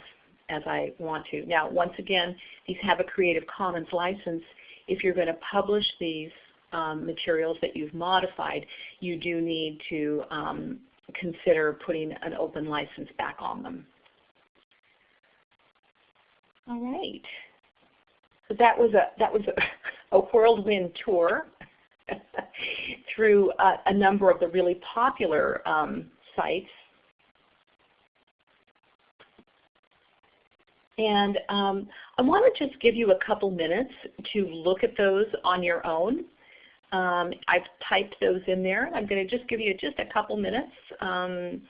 as I want to. Now once again, these have a Creative Commons license. If you're going to publish these um, materials that you've modified, you do need to um, consider putting an open license back on them. All right. So that was a that was a, a whirlwind tour through a, a, number of the really popular um, sites And um, I want to just give you a couple minutes to look at those on your own. Um, I've typed those in there. I'm going to just give you just a couple minutes um,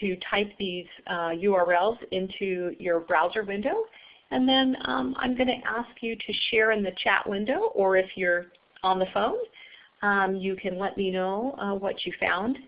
to type these uh, URLs into your browser window. And then um, I'm going to ask you to share in the chat window, or if you're on the phone, um, you can let me know uh, what you found.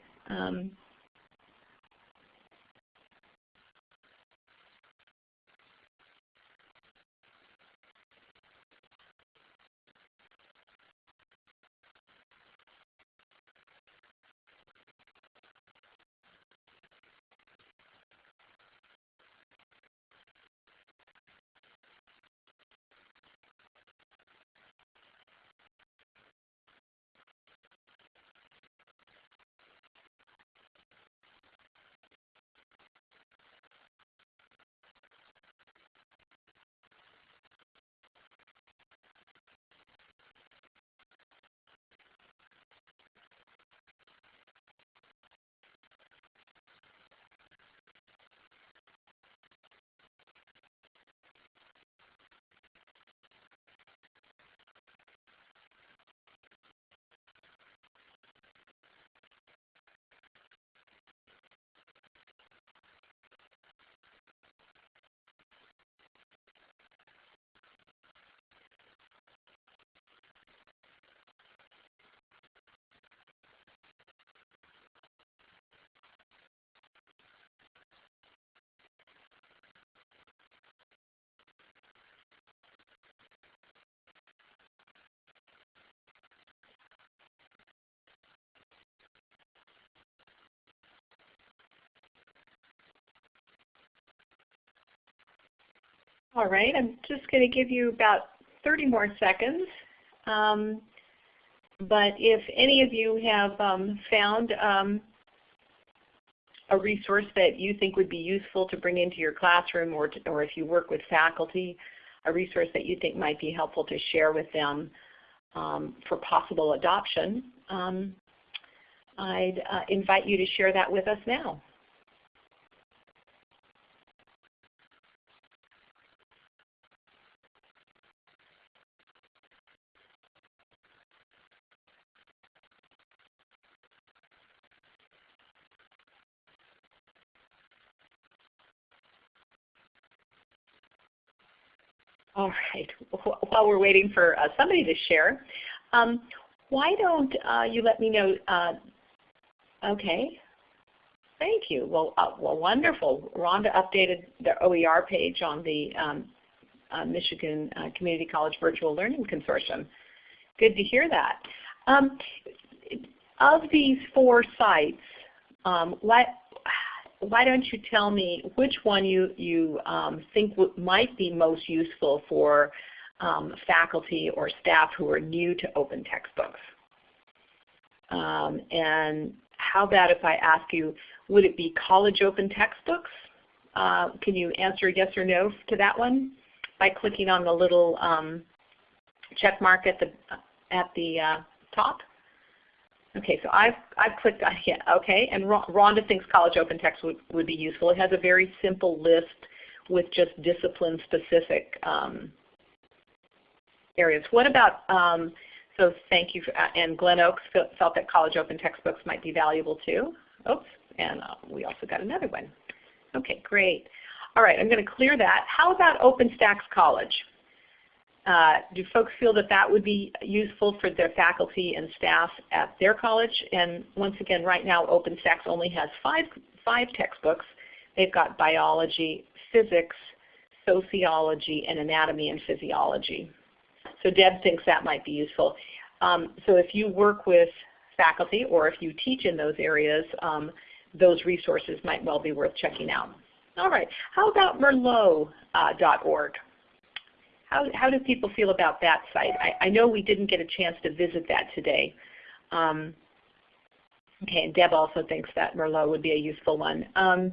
All right, I'm just going to give you about 30 more seconds. Um, but if any of you have um, found um, a resource that you think would be useful to bring into your classroom or, to, or if you work with faculty, a resource that you think might be helpful to share with them um, for possible adoption, um, I'd uh, invite you to share that with us now. While we're waiting for uh, somebody to share, um, why don't uh, you let me know, uh, okay, thank you. Well, uh, well, wonderful. Rhonda updated the OER page on the um, uh, Michigan Community College Virtual Learning Consortium. Good to hear that. Um, of these four sites, um, what, why don't you tell me which one you, you um, think might be most useful for um, faculty or staff who are new to open textbooks? Um, and how about if I ask you, would it be college open textbooks? Uh, can you answer yes or no to that one by clicking on the little um, check mark at the, at the uh, top? Okay, so I've, I've clicked on yeah, okay, and Rhonda thinks College Open Text would, would be useful. It has a very simple list with just discipline-specific um, areas. What about, um, so thank you, for, uh, and Glen Oaks felt that college open textbooks might be valuable too. Oops, and uh, we also got another one. Okay, great. All right, I'm going to clear that. How about OpenStax College? Uh, do folks feel that that would be useful for their faculty and staff at their college? And once again, right now OpenStax only has five, five textbooks. They've got biology, physics, sociology, and anatomy and physiology. So Deb thinks that might be useful. Um, so if you work with faculty or if you teach in those areas, um, those resources might well be worth checking out. All right, how about merlot.org? Uh, how, how do people feel about that site? I, I know we didn't get a chance to visit that today. Um, okay, and Deb also thinks that Merlot would be a useful one. Um,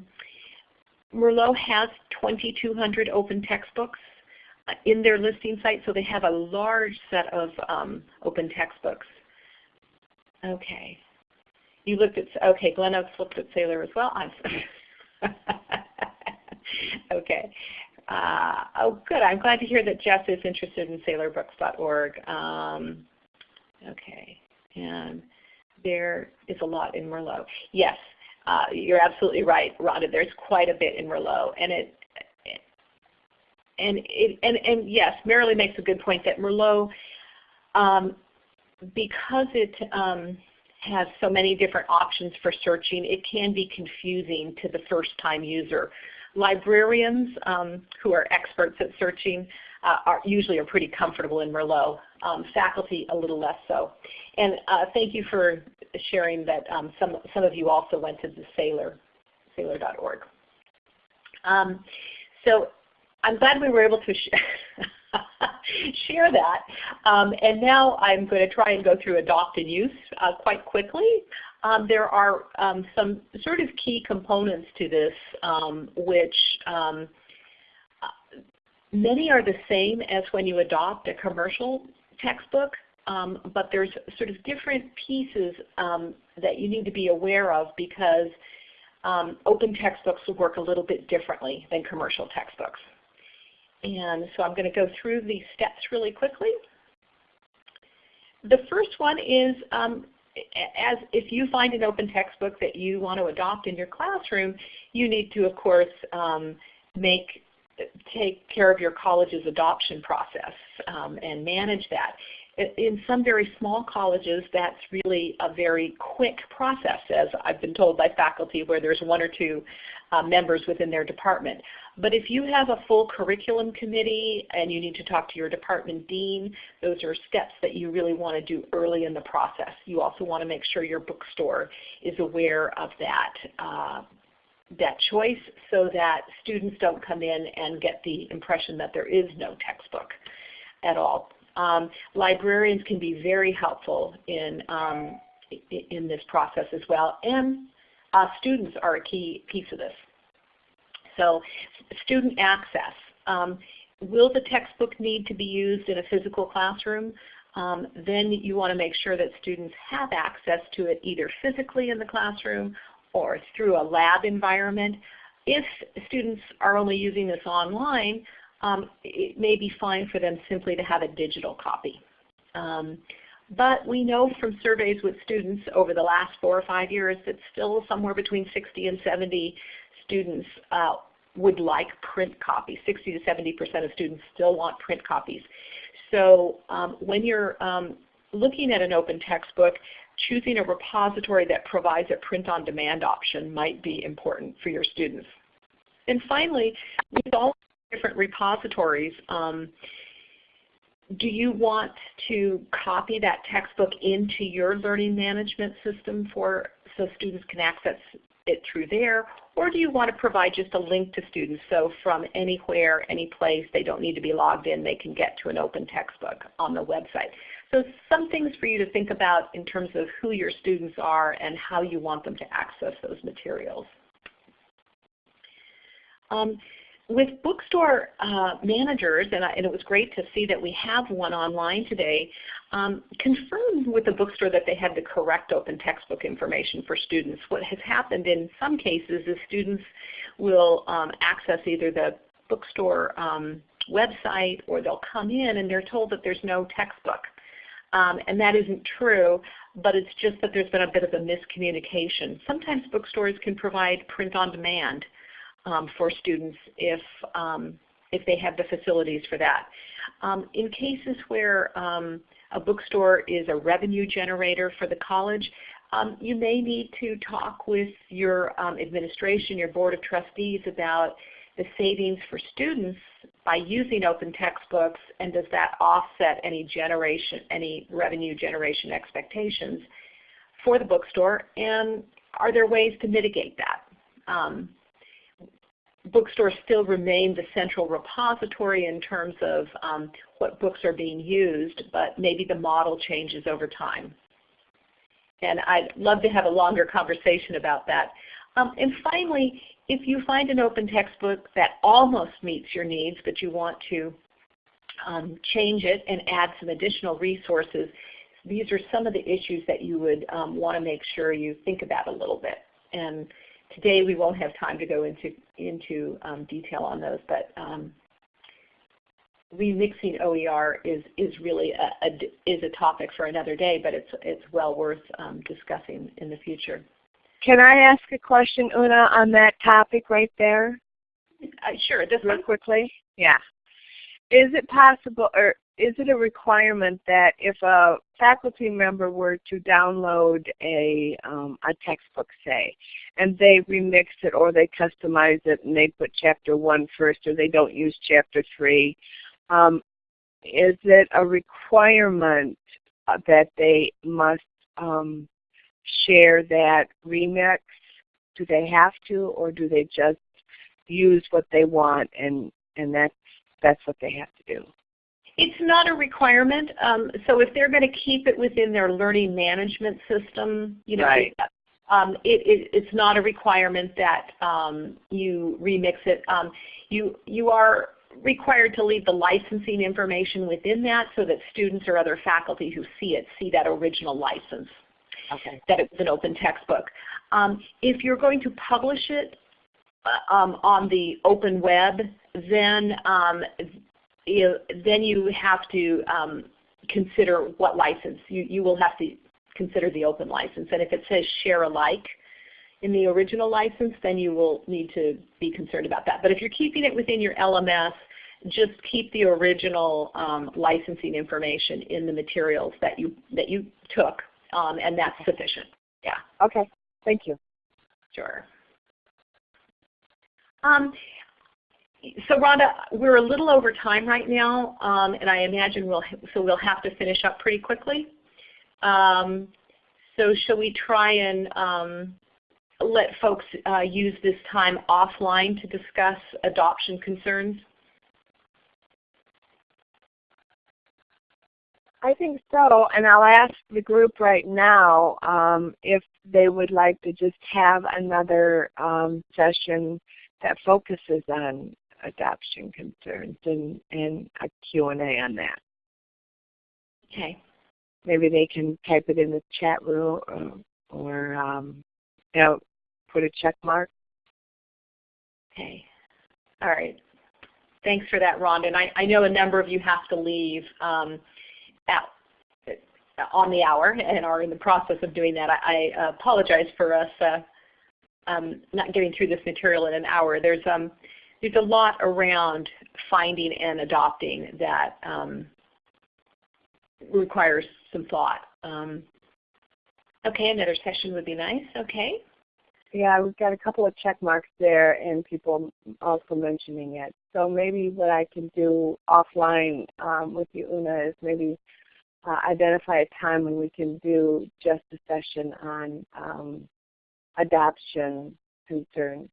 Merlot has 2,200 open textbooks in their listing site, so they have a large set of um, open textbooks. Okay. You looked at, okay, Glen Oaks looked at Saylor as well. I Okay. Uh, oh, good. I'm glad to hear that Jess is interested in SaylorBooks.org. Um, okay. And there is a lot in Merlot. Yes, uh, you're absolutely right, Rhonda. There's quite a bit in Merlot, and it and it and and yes, Marilee makes a good point that Merlot, um, because it um, has so many different options for searching, it can be confusing to the first-time user. Librarians um, who are experts at searching uh, are usually are pretty comfortable in Merlot. Um, faculty a little less so. And uh, thank you for sharing that um, some, some of you also went to the Saylor, Saylor.org. Um, so I'm glad we were able to sh share that. Um, and now I'm going to try and go through adopt and use uh, quite quickly. Um, there are um, some sort of key components to this um, which um, many are the same as when you adopt a commercial textbook, um, but there's sort of different pieces that you need to be aware of because open textbooks will work a little bit differently than commercial textbooks. And so I'm going to go through these steps really quickly. The first one is um, as if you find an open textbook that you want to adopt in your classroom, you need to, of course, um, make take care of your college's adoption process um, and manage that. In some very small colleges, that's really a very quick process, as I've been told by faculty, where there's one or two uh, members within their department. But if you have a full curriculum committee and you need to talk to your department dean, those are steps that you really want to do early in the process. You also want to make sure your bookstore is aware of that, uh, that choice so that students don't come in and get the impression that there is no textbook at all. Um, librarians can be very helpful in, um, in this process as well. And uh, students are a key piece of this. So student access. Um, will the textbook need to be used in a physical classroom? Um, then you want to make sure that students have access to it either physically in the classroom or through a lab environment. If students are only using this online, um, it may be fine for them simply to have a digital copy. Um, but we know from surveys with students over the last four or five years that still somewhere between 60 and 70 students uh, would like print copies. 60 to 70% of students still want print copies. So um, when you're um, looking at an open textbook, choosing a repository that provides a print-on-demand option might be important for your students. And finally, with all different repositories, um, do you want to copy that textbook into your learning management system for so students can access it through there, or do you want to provide just a link to students so from anywhere, any place, they don't need to be logged in, they can get to an open textbook on the website. So some things for you to think about in terms of who your students are and how you want them to access those materials. Um, with bookstore uh, managers, and, I, and, it was great to see that we have one online today, um, confirm with the bookstore that they had the correct open textbook information for students. What has happened in some cases is students will um, access either the bookstore um, website or they'll come in and they're told that there's no textbook. Um, and that isn't true, but it's just that there's been a bit of a miscommunication. Sometimes bookstores can provide print on demand for students if, um, if they have the facilities for that. Um, in cases where um, a bookstore is a revenue generator for the college, um, you may need to talk with your administration, your board of trustees about the savings for students by using open textbooks and does that offset any generation, any revenue generation expectations for the bookstore and are there ways to mitigate that? Um, bookstores still remain the central repository in terms of um, what books are being used, but maybe the model changes over time. And I'd love to have a longer conversation about that. Um, and finally, if you find an open textbook that almost meets your needs, but you want to um, change it and add some additional resources, these are some of the issues that you would um, want to make sure you think about a little bit. And today we won't have time to go into, into um, detail on those, but um, remixing OER is, is really a, a, is a topic for another day, but it's, it's well worth um, discussing in the future. Can I ask a question, Una, on that topic right there? Uh, sure, just real quickly. Yeah. Is it possible, or is it a requirement that if a faculty member were to download a um, a textbook, say, and they remix it or they customize it and they put chapter one first, or they don't use chapter three, um, is it a requirement uh, that they must um, share that remix? Do they have to, or do they just use what they want and and that's that's what they have to do? It's not a requirement. Um, so if they're going to keep it within their learning management system, you know, right. um, it, it, it's not a requirement that um, you remix it. Um, you you are required to leave the licensing information within that so that students or other faculty who see it see that original license okay. that it's an open textbook. Um, if you're going to publish it uh, um, on the open web, then um, you, then you have to um, consider what license. You, you will have to consider the open license. And if it says share alike in the original license, then you will need to be concerned about that. But if you're keeping it within your LMS, just keep the original um, licensing information in the materials that you, that you took um, and that's sufficient. Yeah. Okay. Thank you. Sure. Um, so Rhonda, we're a little over time right now, um, and I imagine we'll so we'll have to finish up pretty quickly. Um, so shall we try and um, let folks uh, use this time offline to discuss adoption concerns? I think so, and I'll ask the group right now um, if they would like to just have another um, session that focuses on adoption concerns and, and a Q&A on that. Okay. Maybe they can type it in the chat room or, or um, you know, put a check mark. Okay. All right. Thanks for that, Rhonda. And I, I know a number of you have to leave. Um, at, on the hour and are in the process of doing that. I, I apologize for us uh, um, not getting through this material in an hour. There's um, there's a lot around finding and adopting that um, requires some thought. Um, okay, another session would be nice. Okay. Yeah, we've got a couple of check marks there and people also mentioning it. So maybe what I can do offline um, with you, Una, is maybe uh, identify a time when we can do just a session on um, adoption concerns.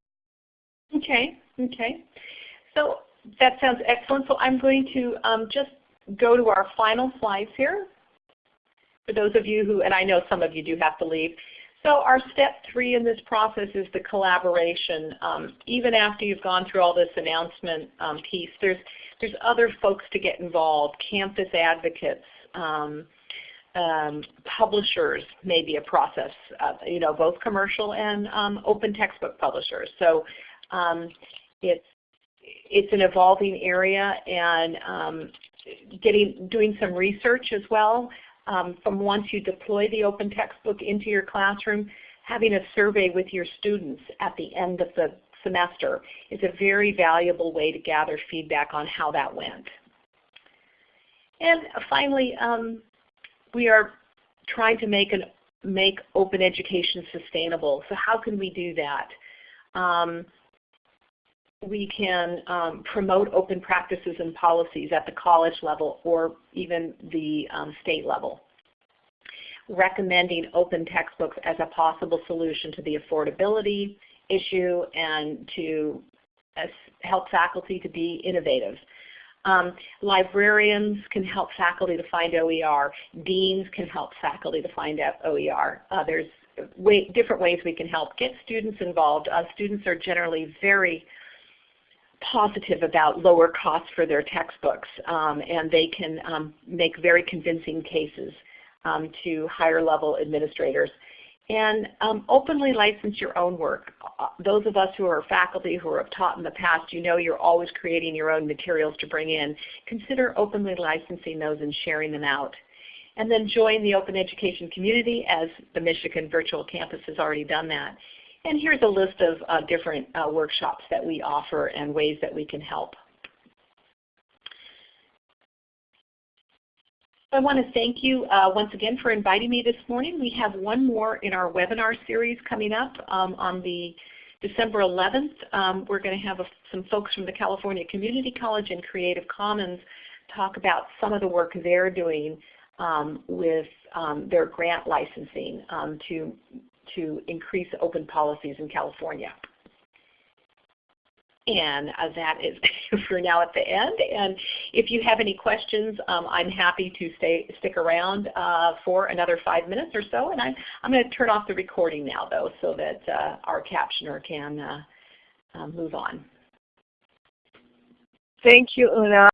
Okay, okay. So that sounds excellent. So I'm going to um, just go to our final slides here. For those of you who, and I know some of you do have to leave. So our step three in this process is the collaboration. Um, even after you've gone through all this announcement um, piece, there's, there's other folks to get involved, campus advocates, um, um, publishers may be a process, uh, you know, both commercial and um, open textbook publishers. So um, it's it's an evolving area and um, getting doing some research as well. Um, from once you deploy the open textbook into your classroom, having a survey with your students at the end of the semester is a very valuable way to gather feedback on how that went. And finally, um, we are trying to make, an, make open education sustainable. So how can we do that? Um, we can um, promote open practices and policies at the college level or even the um, state level. Recommending open textbooks as a possible solution to the affordability issue and to uh, help faculty to be innovative. Um, librarians can help faculty to find OER. Deans can help faculty to find OER. Uh, there's way, different ways we can help. Get students involved. Uh, students are generally very positive about lower costs for their textbooks um, and they can um, make very convincing cases um, to higher level administrators. And um, openly license your own work. Uh, those of us who are faculty who have taught in the past, you know you're always creating your own materials to bring in. Consider openly licensing those and sharing them out. And then join the open education community as the Michigan Virtual Campus has already done that. And here's a list of uh, different uh, workshops that we offer and ways that we can help. I want to thank you uh, once again for inviting me this morning. We have one more in our webinar series coming up um, on the December 11th. Um, we're going to have a, some folks from the California Community College and Creative Commons talk about some of the work they're doing um, with um, their grant licensing um, to, to increase open policies in California. And uh, that is for now at the end. And if you have any questions, um, I'm happy to stay stick around uh, for another five minutes or so. And I'm, I'm going to turn off the recording now, though, so that uh, our captioner can uh, uh, move on. Thank you, Una.